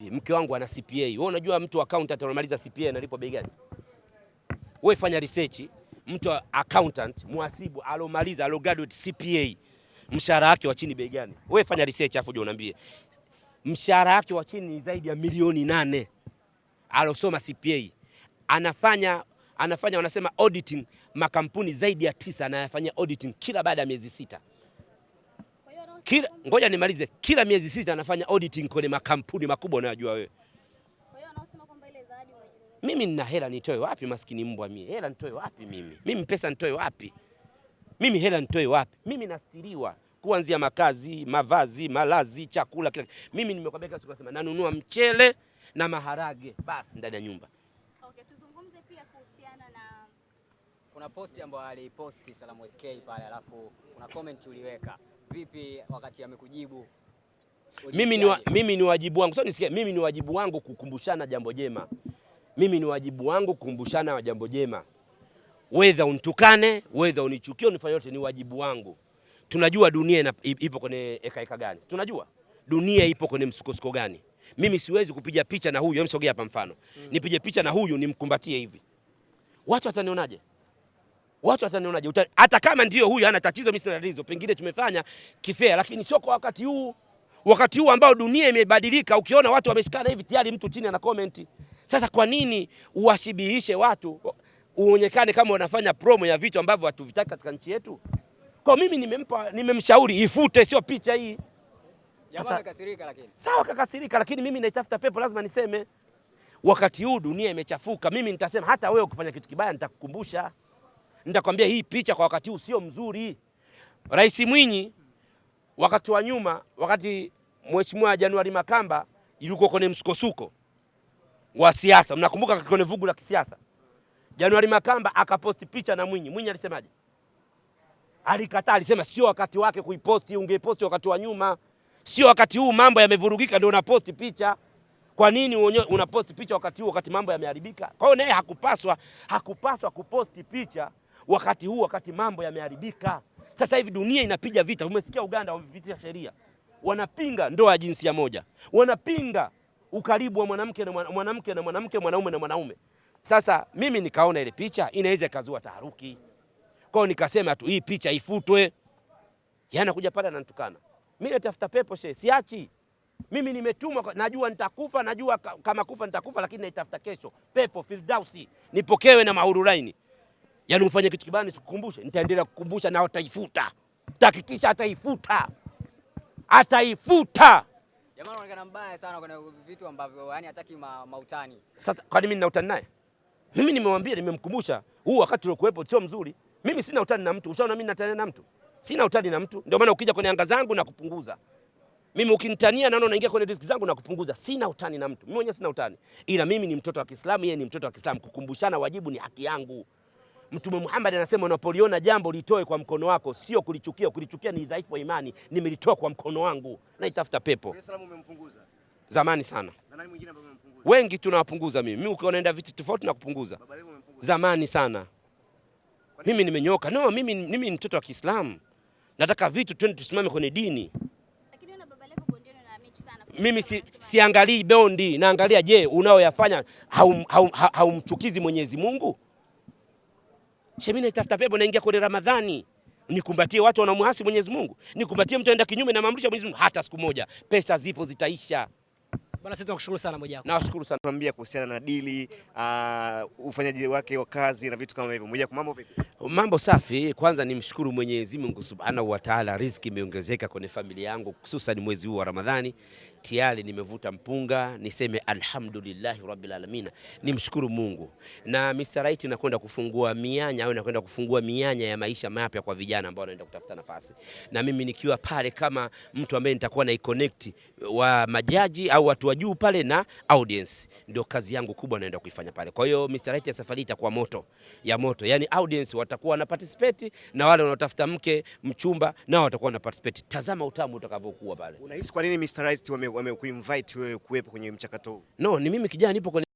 Mke wangu ana CPA. Wewe unajua mtu accountant anamaliza CPA analipwa bei gani? Wewe fanya research, mtu accountant, muhasibu alomaliza alo graduate CPA mshahara wake wa chini bei gani? Wewe fanya research hapo je, unaambie. Mshahara wake wa chini ni zaidi ya milioni nane. Alosoma CPA. Anafanya anafanya wanasema auditing makampuni zaidi ya tisa anayafanyia auditing kila baada ya miezi sita. Kila, ngoja nimalize. Kila miezi sita anafanya auditing kwenye makampuni makubwa unayojua wewe. Mimi nina hela nitoe wapi? Maskini mbwa mimi, hela nitoe wapi mimi? Mimi pesa nitoe wapi? Mimi hela nitoe wapi? Mimi nastiriwa kuanzia makazi, mavazi, malazi, chakula, kila mimi nimekwambia kila siku nasema nanunua mchele na maharage basi ndani ya nyumba. Okay, tuzungumze pia kuhusiana na Kuna posti ambayo aliposti Salamu SK pale, alafu kuna comment uliweka. Vipi wakati amekujibu? Mimi ni, wa, mimi ni wajibu wangu sio nisikie, mimi ni wajibu wangu kukumbushana jambo jema. Mimi ni wajibu wangu kukumbushana wa jambo jema, wedha unitukane, wedha unichukie, unifanye yote, ni wajibu wangu. Tunajua dunia ina, ipo kwenye eka eka gani, tunajua dunia ipo kwenye msukosuko gani. Mimi siwezi kupiga picha na huyu, msogea hapa mfano, nipige picha na huyu nimkumbatie hivi, watu watanionaje? Watu watanionaje? je? Hata kama ndio huyu ana tatizo, mimi sina tatizo, pengine tumefanya kifea, lakini sio kwa wakati huu, wakati huu ambao dunia imebadilika. Ukiona watu wameshikana hivi, tayari mtu chini ana comment. Sasa kwa nini uwashibihishe watu, uonekane kama unafanya promo ya vitu ambavyo hatuvitaki katika nchi yetu? Kwa mimi nimempa, nimemshauri ifute, sio picha hii. Jamaa Sasa- lakini. Sawa, kakasirika, lakini mimi naitafuta pepo, lazima niseme. Wakati huu dunia imechafuka, mimi nitasema. Hata wewe ukifanya kitu kibaya, nitakukumbusha, nitakwambia hii picha kwa wakati huu sio mzuri. Rais Mwinyi wakati wa nyuma, wakati Mheshimiwa Januari Makamba yuko kwenye msukosuko wa siasa, mnakumbuka kwenye vugu la kisiasa, Januari Makamba akaposti picha na Mwinyi. Mwinyi alisemaje? Alikataa, alisema sio wakati wake kuiposti, ungeposti wakati wa nyuma sio wakati huu, mambo yamevurugika ndio unaposti picha. Kwa nini unaposti picha wakati huu, wakati mambo yameharibika? Kwa hiyo naye hakupaswa hakupaswa kuposti picha wakati huu, wakati mambo yameharibika. Sasa hivi dunia inapiga vita. Umesikia Uganda wamepitisha sheria, wanapinga ndoa ya jinsia moja, wanapinga ukaribu wa mwanamke na mwana- mwanamke na mwanamke, mwanaume na mwanaume. Sasa mimi nikaona ile picha inaweza ikazua taharuki, kwao nikasema tu hii picha ifutwe. Yana kuja pale ananitukana mimi, natafuta pepo she, siachi mimi. Nimetumwa, najua nitakufa, najua kama kufa nitakufa, lakini naitafuta kesho pepo Firdausi, nipokewe na mahururaini. Yaani ufanye kitu kibaya nisikukumbushe, nitaendelea kukumbusha na ataifuta, tahakikisha ataifuta, ataifuta. Jamaa anaonekana mbaya sana kwenye vitu ambavyo yani hataki ma, mautani. Sasa kwani mimi nina utani naye? Mimi nimemwambia, nimemkumbusha huu wakati uliokuwepo sio mzuri. Mimi sina utani na mtu, ushaona mimi natania na mtu? Sina utani na mtu, ndio maana ukija kwenye anga zangu na kupunguza. Mimi ukinitania naona unaingia kwenye diski zangu na kupunguza. Sina utani na mtu, mimi mwenyewe sina utani, ila mimi ni mtoto wa Kiislamu, yeye ni mtoto wa Kiislamu. Kukumbushana wajibu ni haki yangu. Mtume Muhammad anasema unapoliona jambo litoe kwa mkono wako, sio kulichukia. Kulichukia ni dhaifu wa imani. Nimelitoa kwa mkono wangu, naitafuta pepo salamu umempunguza. zamani sana. Na nani mwingine ambaye umempunguza? Wengi tunawapunguza, mimi mimi ukiona naenda vitu tofauti na kupunguza zamani sana. Mimi nimenyoka. No, mimi, mimi ni mtoto wa Kiislamu, nataka vitu twende tusimame kwenye dini. lakini na Baba Levo bondiano na mechi sana. Mimi si, siangalii bondi, naangalia je, unaoyafanya haumchukizi hau, hau, hau Mwenyezi Mungu? Shemi naitafuta pepo, naingia kwenye Ramadhani nikumbatie watu wanamuasi Mwenyezi Mungu, nikumbatie mtu aenda kinyume na maamrisho ya Mwenyezi Mungu hata siku moja. Pesa zipo zitaisha. Bwana, sisi tunakushukuru sana Mwijaku. Nawashukuru sana. kuambia kuhusiana na dili, uh, ufanyaji wake wa kazi na vitu kama hivyo. Moja kwa mambo vipi? Mambo safi. Kwanza nimshukuru Mwenyezi Mungu Subhanahu wa Ta'ala, riziki imeongezeka kwenye familia yangu, hususan mwezi huu wa Ramadhani. Tayari nimevuta mpunga, niseme alhamdulillahi rabbil alamin, nimshukuru Mungu. Na Mr. Right nakwenda kufungua mianya au nakwenda kufungua mianya ya maisha mapya kwa vijana ambao wanaenda kutafuta nafasi, na mimi nikiwa pale kama mtu ambaye nitakuwa na connect wa majaji au watu wa juu pale na audience, ndio kazi yangu kubwa naenda kuifanya pale. Kwa hiyo Mr. Right ya safari itakuwa moto ya moto, yani audience watakuwa na participate na wale wanaotafuta mke mchumba nao watakuwa wana participate. Tazama utamu utakavyokuwa pale. Unahisi kwa nini Mr. Right wame- wamekuinvite wewe kuwepo kwenye mchakato huu? No, ni mimi kijana nipo kwenye